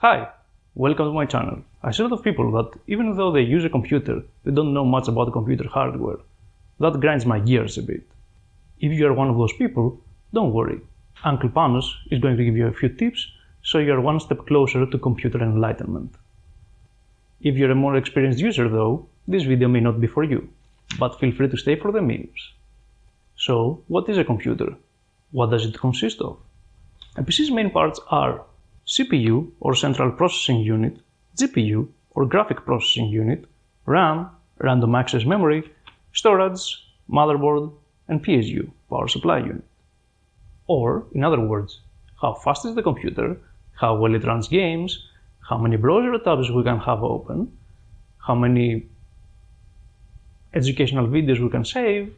Hi, welcome to my channel. I see a lot of people that even though they use a computer, they don't know much about computer hardware. That grinds my gears a bit. If you are one of those people, don't worry. Uncle Panos is going to give you a few tips so you are one step closer to computer enlightenment. If you're a more experienced user though, this video may not be for you, but feel free to stay for the memes. So, what is a computer? What does it consist of? A PC's main parts are CPU or Central Processing Unit, GPU or Graphic Processing Unit, RAM, Random Access Memory, storage, motherboard, and PSU, Power Supply Unit. Or, in other words, how fast is the computer, how well it runs games, how many browser tabs we can have open, how many educational videos we can save,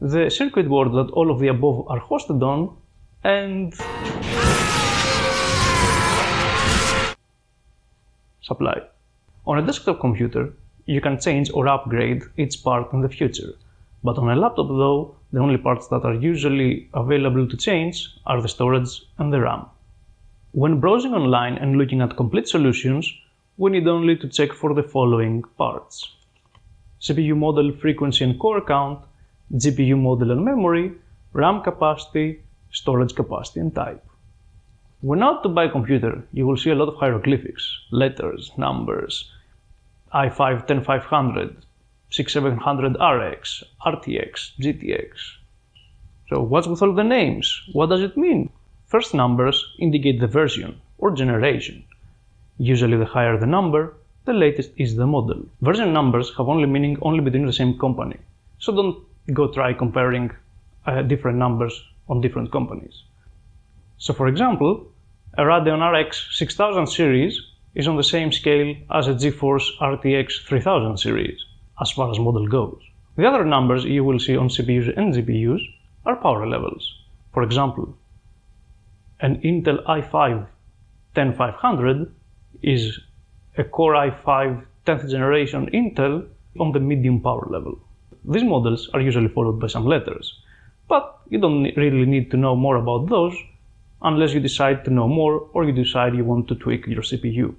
the circuit board that all of the above are hosted on, and supply. On a desktop computer, you can change or upgrade each part in the future. But on a laptop though, the only parts that are usually available to change are the storage and the RAM. When browsing online and looking at complete solutions, we need only to check for the following parts. CPU model frequency and core count, GPU model and memory, RAM capacity, storage capacity and type. When out to buy a computer, you will see a lot of hieroglyphics, letters, numbers, i5 10500, 6700 RX, RTX, GTX. So what's with all the names? What does it mean? First numbers indicate the version or generation. Usually the higher the number, the latest is the model. Version numbers have only meaning only between the same company, so don't go try comparing uh, different numbers on different companies. So for example, a Radeon RX 6000 series is on the same scale as a GeForce RTX 3000 series, as far as model goes. The other numbers you will see on CPUs and GPUs are power levels. For example, an Intel i5 10500 is a Core i5 10th generation Intel on the medium power level. These models are usually followed by some letters, but you don't really need to know more about those unless you decide to know more or you decide you want to tweak your CPU.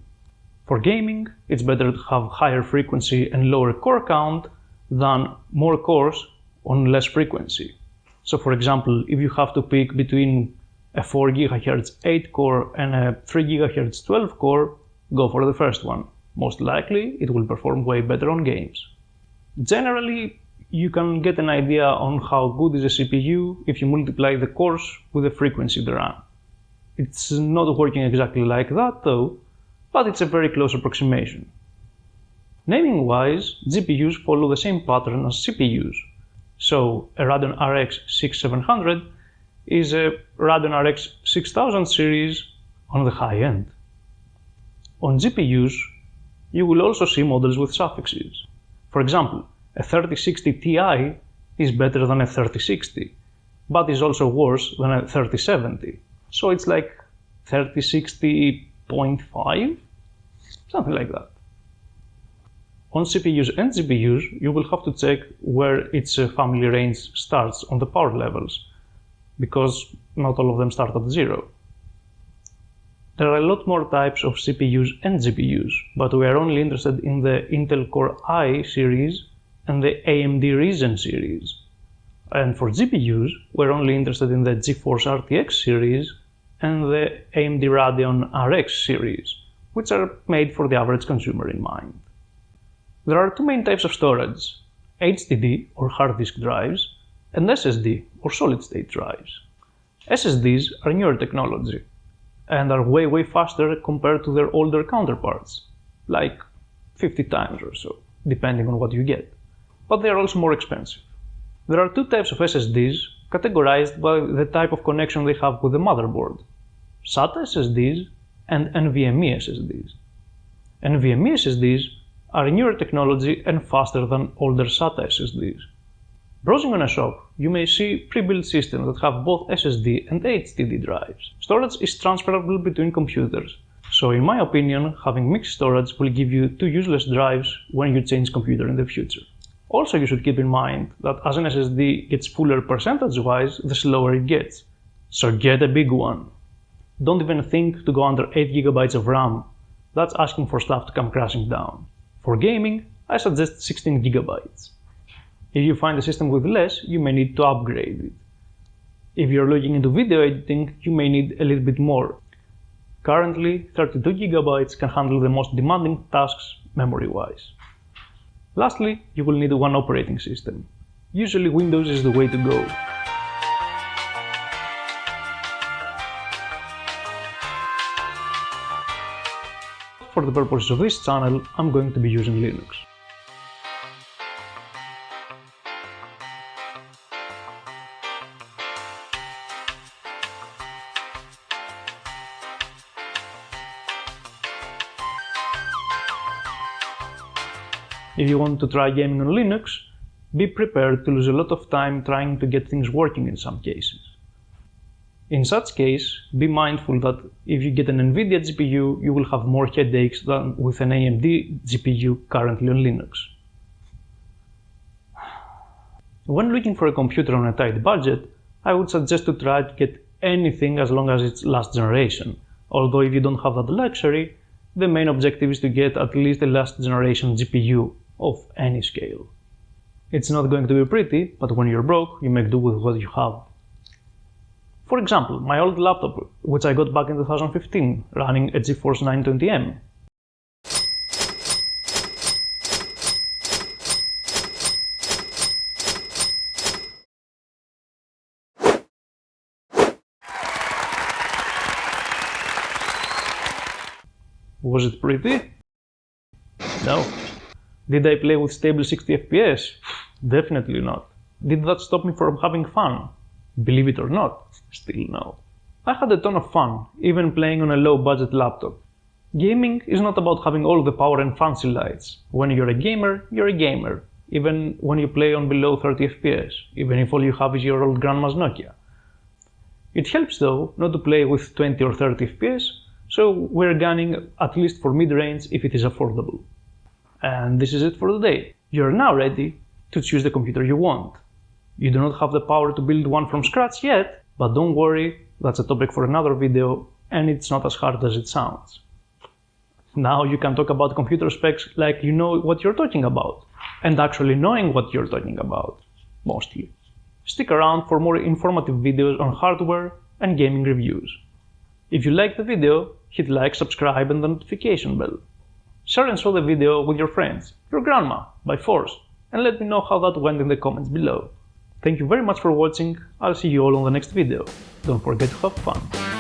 For gaming, it's better to have higher frequency and lower core count than more cores on less frequency. So for example, if you have to pick between a 4 GHz 8 core and a 3 GHz 12 core, go for the first one. Most likely, it will perform way better on games. Generally, you can get an idea on how good is a CPU if you multiply the cores with the frequency of the RAM. It's not working exactly like that though, but it's a very close approximation. Naming wise, GPUs follow the same pattern as CPUs. So a Radeon RX 6700 is a Radeon RX 6000 series on the high end. On GPUs, you will also see models with suffixes. For example, a 3060 Ti is better than a 3060, but is also worse than a 3070. So it's like 3060.5, something like that. On CPUs and GPUs, you will have to check where its uh, family range starts on the power levels, because not all of them start at zero. There are a lot more types of CPUs and GPUs, but we are only interested in the Intel Core i series and the AMD Ryzen series. And for GPUs, we're only interested in the GeForce RTX series and the AMD Radeon RX series, which are made for the average consumer in mind. There are two main types of storage, HDD or hard disk drives and SSD or solid state drives. SSDs are newer technology and are way way faster compared to their older counterparts, like 50 times or so, depending on what you get. But they are also more expensive. There are two types of SSDs categorized by the type of connection they have with the motherboard. SATA SSDs and NVMe SSDs. NVMe SSDs are newer technology and faster than older SATA SSDs. Browsing on a shop, you may see pre-built systems that have both SSD and HDD drives. Storage is transferable between computers, so in my opinion, having mixed storage will give you two useless drives when you change computer in the future. Also, you should keep in mind that as an SSD gets fuller percentage-wise, the slower it gets. So get a big one. don't even think to go under 8GB of RAM. That's asking for stuff to come crashing down. For gaming, I suggest 16GB. If you find a system with less, you may need to upgrade it. If you're looking into video editing, you may need a little bit more. Currently, 32GB can handle the most demanding tasks memory-wise. Lastly, you will need one operating system. Usually Windows is the way to go. For the purposes of this channel, I'm going to be using Linux. If you want to try gaming on Linux, be prepared to lose a lot of time trying to get things working in some cases. In such case, be mindful that if you get an NVIDIA GPU, you will have more headaches than with an AMD GPU currently on Linux. When looking for a computer on a tight budget, I would suggest to try to get anything as long as it's last generation. Although if you don't have that luxury, the main objective is to get at least a last generation GPU of any scale. It's not going to be pretty, but when you're broke, you make do with what you have. For example, my old laptop, which I got back in 2015, running a GeForce 920M. Was it pretty? No. Did I play with stable 60 FPS? Definitely not. Did that stop me from having fun? Believe it or not, still no. I had a ton of fun, even playing on a low budget laptop. Gaming is not about having all the power and fancy lights. When you're a gamer, you're a gamer, even when you play on below 30 FPS, even if all you have is your old grandma's Nokia. It helps though not to play with 20 or 30 FPS, so we're gunning at least for mid-range if it is affordable. And this is it for today. You're now ready to choose the computer you want. You do not have the power to build one from scratch yet, but don't worry, that's a topic for another video and it's not as hard as it sounds. Now you can talk about computer specs like you know what you're talking about, and actually knowing what you're talking about, mostly. Stick around for more informative videos on hardware and gaming reviews. If you liked the video, hit like, subscribe and the notification bell. Share and show the video with your friends, your grandma, by force, and let me know how that went in the comments below. Thank you very much for watching, I'll see you all on the next video. Don't forget to have fun.